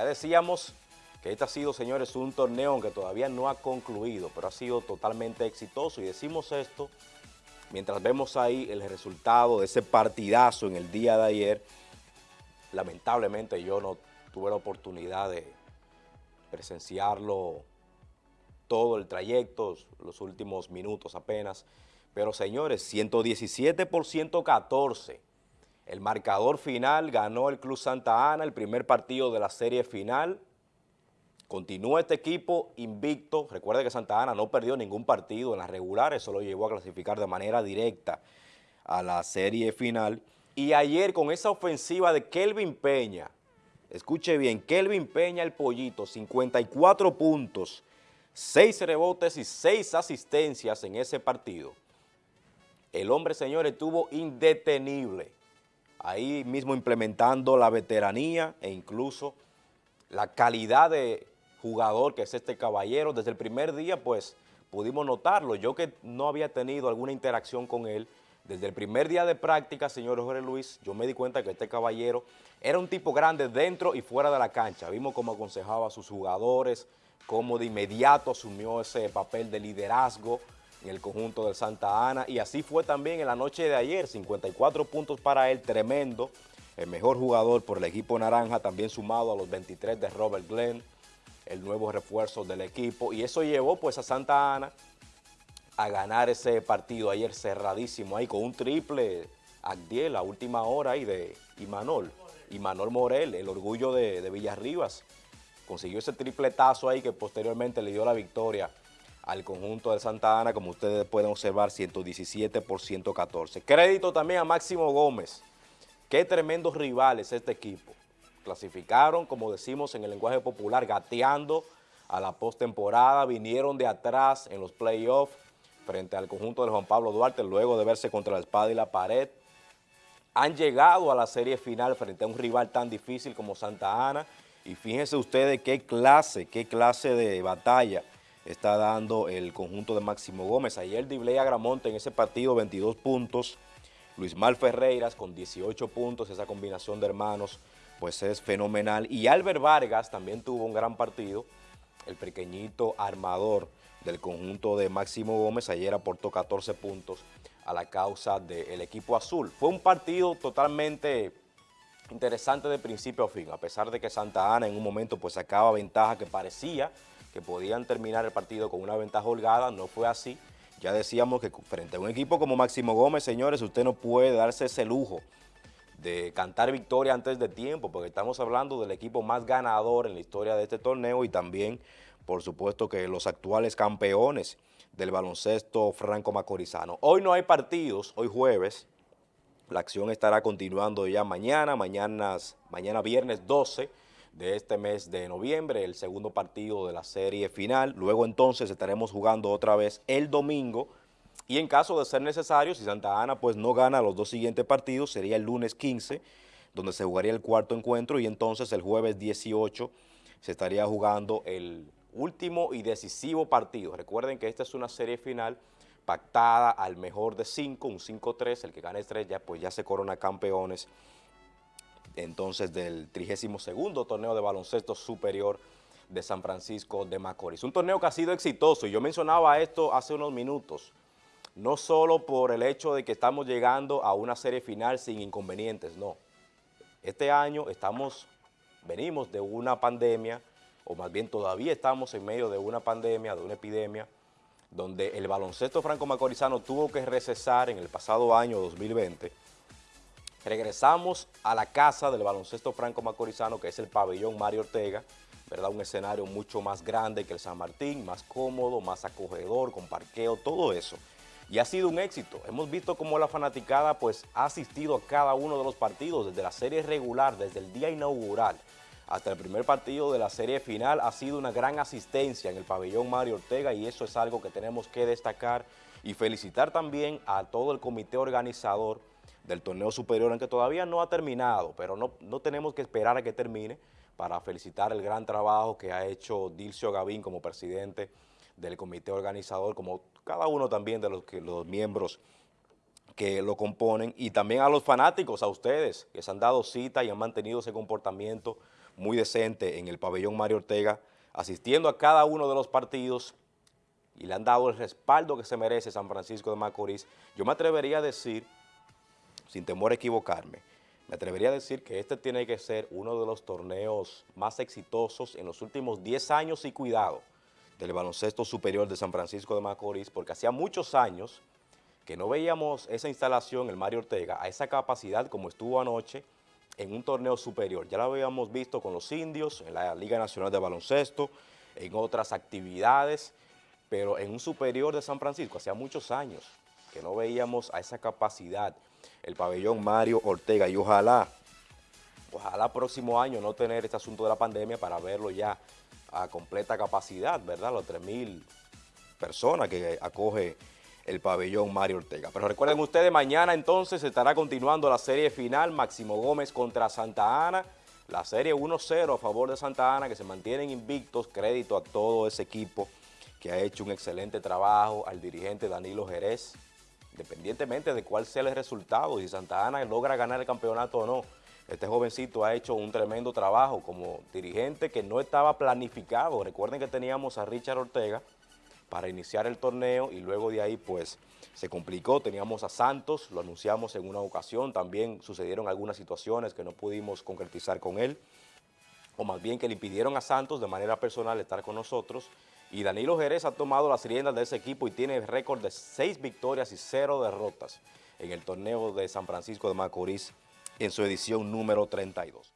Ya decíamos que este ha sido, señores, un torneo que todavía no ha concluido, pero ha sido totalmente exitoso y decimos esto mientras vemos ahí el resultado de ese partidazo en el día de ayer. Lamentablemente yo no tuve la oportunidad de presenciarlo todo el trayecto, los últimos minutos apenas, pero señores, 117 por 114. El marcador final ganó el Club Santa Ana, el primer partido de la serie final. Continúa este equipo invicto. Recuerde que Santa Ana no perdió ningún partido en las regulares, solo llegó a clasificar de manera directa a la serie final. Y ayer con esa ofensiva de Kelvin Peña, escuche bien, Kelvin Peña el pollito, 54 puntos, 6 rebotes y 6 asistencias en ese partido el hombre, señores, estuvo indetenible, ahí mismo implementando la veteranía e incluso la calidad de jugador que es este caballero. Desde el primer día, pues, pudimos notarlo. Yo que no había tenido alguna interacción con él, desde el primer día de práctica, señor Jorge Luis, yo me di cuenta que este caballero era un tipo grande dentro y fuera de la cancha. Vimos cómo aconsejaba a sus jugadores, cómo de inmediato asumió ese papel de liderazgo, en el conjunto del Santa Ana. Y así fue también en la noche de ayer, 54 puntos para él, tremendo, el mejor jugador por el equipo naranja, también sumado a los 23 de Robert Glenn, el nuevo refuerzo del equipo. Y eso llevó pues a Santa Ana a ganar ese partido ayer cerradísimo ahí con un triple Agdiel a última hora ahí de Imanol, Imanol Morel, el orgullo de, de Villarribas, consiguió ese tripletazo ahí que posteriormente le dio la victoria al conjunto de Santa Ana, como ustedes pueden observar, 117 por 114. Crédito también a Máximo Gómez. Qué tremendos rivales este equipo. Clasificaron, como decimos en el lenguaje popular, gateando a la postemporada, vinieron de atrás en los playoffs frente al conjunto de Juan Pablo Duarte, luego de verse contra la espada y la pared. Han llegado a la serie final frente a un rival tan difícil como Santa Ana, y fíjense ustedes qué clase, qué clase de batalla está dando el conjunto de Máximo Gómez. Ayer Dibley Agramonte en ese partido 22 puntos, Luis Mal Ferreiras con 18 puntos, esa combinación de hermanos pues es fenomenal. Y Albert Vargas también tuvo un gran partido, el pequeñito armador del conjunto de Máximo Gómez, ayer aportó 14 puntos a la causa del equipo azul. Fue un partido totalmente interesante de principio a fin, a pesar de que Santa Ana en un momento pues sacaba ventaja que parecía que podían terminar el partido con una ventaja holgada, no fue así. Ya decíamos que frente a un equipo como Máximo Gómez, señores, usted no puede darse ese lujo de cantar victoria antes de tiempo, porque estamos hablando del equipo más ganador en la historia de este torneo y también, por supuesto, que los actuales campeones del baloncesto franco-macorizano. Hoy no hay partidos, hoy jueves, la acción estará continuando ya mañana, mañana, mañana viernes 12, de este mes de noviembre, el segundo partido de la serie final. Luego entonces estaremos jugando otra vez el domingo y en caso de ser necesario, si Santa Ana pues no gana los dos siguientes partidos, sería el lunes 15, donde se jugaría el cuarto encuentro y entonces el jueves 18 se estaría jugando el último y decisivo partido. Recuerden que esta es una serie final pactada al mejor de cinco, un 5-3, el que gane tres ya, pues ya se corona campeones entonces del 32 torneo de baloncesto superior de San Francisco de Macorís. Un torneo que ha sido exitoso y yo mencionaba esto hace unos minutos, no solo por el hecho de que estamos llegando a una serie final sin inconvenientes, no. Este año estamos, venimos de una pandemia, o más bien todavía estamos en medio de una pandemia, de una epidemia, donde el baloncesto franco-macorizano tuvo que recesar en el pasado año 2020 Regresamos a la casa del baloncesto franco macorizano, que es el pabellón Mario Ortega, ¿verdad? Un escenario mucho más grande que el San Martín, más cómodo, más acogedor, con parqueo, todo eso. Y ha sido un éxito. Hemos visto cómo la fanaticada pues ha asistido a cada uno de los partidos, desde la serie regular, desde el día inaugural hasta el primer partido de la serie final, ha sido una gran asistencia en el pabellón Mario Ortega y eso es algo que tenemos que destacar y felicitar también a todo el comité organizador del torneo superior, aunque todavía no ha terminado, pero no, no tenemos que esperar a que termine para felicitar el gran trabajo que ha hecho Dilcio Gavín como presidente del comité organizador, como cada uno también de los, que, los miembros que lo componen, y también a los fanáticos, a ustedes, que se han dado cita y han mantenido ese comportamiento muy decente en el pabellón Mario Ortega, asistiendo a cada uno de los partidos y le han dado el respaldo que se merece San Francisco de Macorís. Yo me atrevería a decir, sin temor a equivocarme, me atrevería a decir que este tiene que ser uno de los torneos más exitosos en los últimos 10 años y cuidado del baloncesto superior de San Francisco de Macorís, porque hacía muchos años que no veíamos esa instalación, el Mario Ortega, a esa capacidad como estuvo anoche en un torneo superior. Ya lo habíamos visto con los indios, en la Liga Nacional de Baloncesto, en otras actividades, pero en un superior de San Francisco, hacía muchos años que no veíamos a esa capacidad el pabellón Mario Ortega y ojalá, ojalá próximo año no tener este asunto de la pandemia para verlo ya a completa capacidad, ¿verdad? Los 3.000 personas que acoge el pabellón Mario Ortega. Pero recuerden ustedes, mañana entonces estará continuando la serie final, Máximo Gómez contra Santa Ana, la serie 1-0 a favor de Santa Ana, que se mantienen invictos, crédito a todo ese equipo que ha hecho un excelente trabajo, al dirigente Danilo Jerez, independientemente de cuál sea el resultado, si Santa Ana logra ganar el campeonato o no, este jovencito ha hecho un tremendo trabajo como dirigente que no estaba planificado. Recuerden que teníamos a Richard Ortega para iniciar el torneo y luego de ahí pues se complicó. Teníamos a Santos, lo anunciamos en una ocasión, también sucedieron algunas situaciones que no pudimos concretizar con él, o más bien que le impidieron a Santos de manera personal estar con nosotros. Y Danilo Jerez ha tomado las riendas de ese equipo y tiene récord de seis victorias y cero derrotas en el torneo de San Francisco de Macorís en su edición número 32.